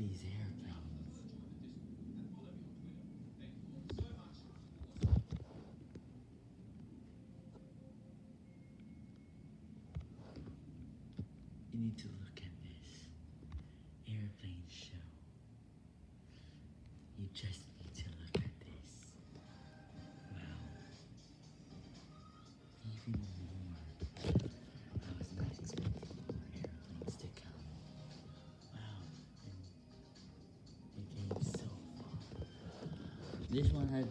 these airplanes. You need to look at this airplane show. You just need to look at this. Wow. Even This one had